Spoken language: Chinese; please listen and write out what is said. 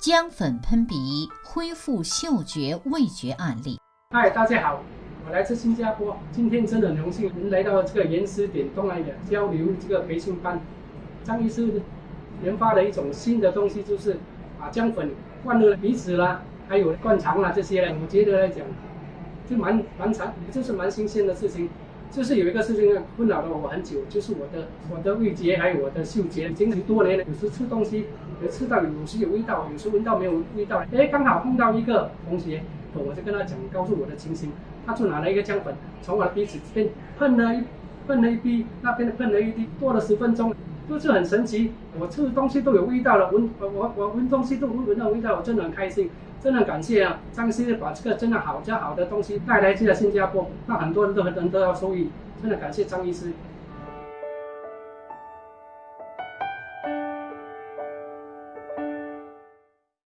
姜粉喷鼻恢复嗅觉味觉案例。嗨，大家好，我来自新加坡，今天真的很荣幸能来到这个严思点东南亚交流这个培训班。张医师研发了一种新的东西，就是把姜粉灌入鼻子啦，还有灌肠啦这些，我觉得来讲就蛮蛮常，就是蛮新鲜的事情。就是有一个事情困扰了我很久，就是我的我的味觉还有我的嗅觉，已经很多年了。有时吃东西，有吃到有时有味道，有时闻到没有味道。哎，刚好碰到一个同学，我就跟他讲，告诉我的情形。他就拿了一个姜粉，从我的鼻子这边喷了一喷了一滴，那边喷了一滴，过了十分钟，就是很神奇。我吃的东西都有味道了，闻我我我闻东西都闻到味道，我真的很开心。真的感谢啊，张医师把这个真的好、这好的东西带来这个新加坡，那很多人都很多人都要受益。真的感谢张医师。